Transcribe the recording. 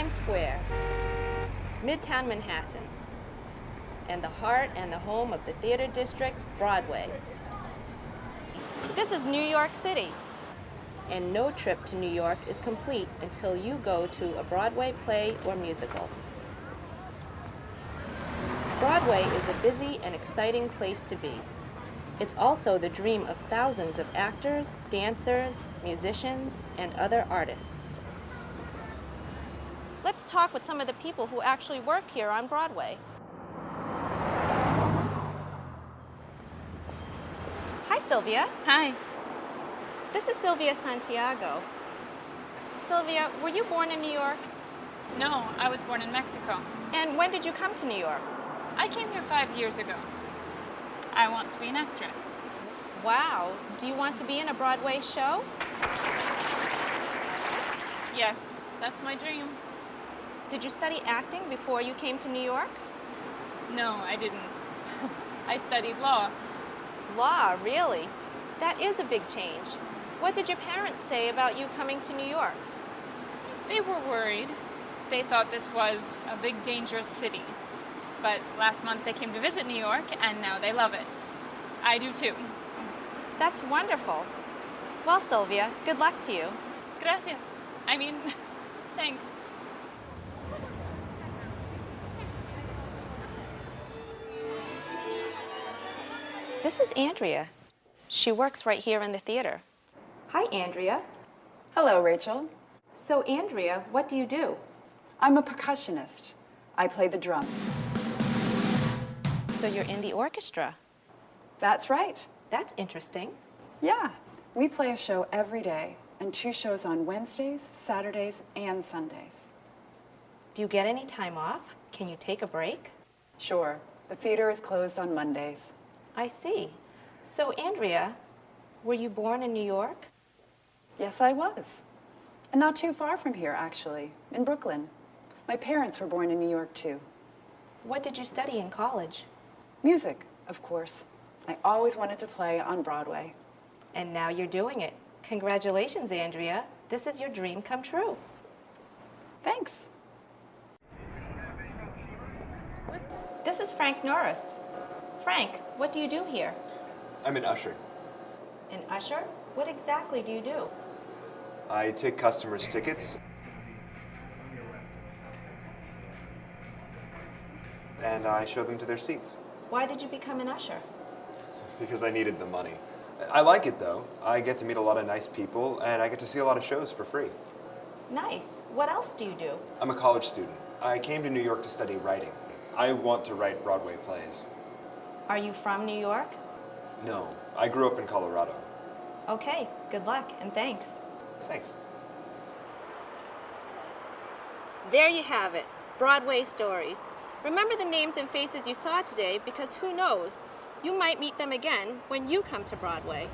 Times Square, Midtown Manhattan, and the heart and the home of the theater district, Broadway. This is New York City, and no trip to New York is complete until you go to a Broadway play or musical. Broadway is a busy and exciting place to be. It's also the dream of thousands of actors, dancers, musicians, and other artists. Let's talk with some of the people who actually work here on Broadway. Hi, Sylvia. Hi. This is Sylvia Santiago. Sylvia, were you born in New York? No, I was born in Mexico. And when did you come to New York? I came here five years ago. I want to be an actress. Wow. Do you want to be in a Broadway show? Yes, that's my dream. Did you study acting before you came to New York? No, I didn't. I studied law. Law, really? That is a big change. What did your parents say about you coming to New York? They were worried. They thought this was a big, dangerous city. But last month they came to visit New York, and now they love it. I do too. That's wonderful. Well, Sylvia, good luck to you. Gracias. I mean, thanks. This is Andrea. She works right here in the theater. Hi, Andrea. Hello, Rachel. So, Andrea, what do you do? I'm a percussionist. I play the drums. So you're in the orchestra. That's right. That's interesting. Yeah. We play a show every day and two shows on Wednesdays, Saturdays, and Sundays. Do you get any time off? Can you take a break? Sure. The theater is closed on Mondays. I see. So, Andrea, were you born in New York? Yes, I was. And not too far from here, actually, in Brooklyn. My parents were born in New York, too. What did you study in college? Music, of course. I always wanted to play on Broadway. And now you're doing it. Congratulations, Andrea. This is your dream come true. Thanks. This is Frank Norris. Frank, what do you do here? I'm an usher. An usher? What exactly do you do? I take customers' tickets. And I show them to their seats. Why did you become an usher? Because I needed the money. I like it though. I get to meet a lot of nice people and I get to see a lot of shows for free. Nice. What else do you do? I'm a college student. I came to New York to study writing. I want to write Broadway plays. Are you from New York? No, I grew up in Colorado. Okay, good luck and thanks. Thanks. There you have it, Broadway stories. Remember the names and faces you saw today because who knows, you might meet them again when you come to Broadway.